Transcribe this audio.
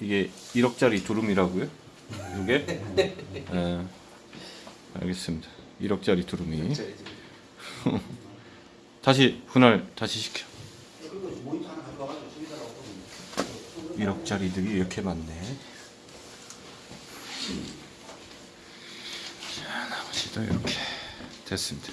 이게 1억짜리 두루미라고요? 이게? 예. 알겠습니다. 1억짜리 두루미. 다시 분할 다시 시켜. 1억짜리들이 이렇게 많네. 자, 나머지도 이렇게 됐습니다.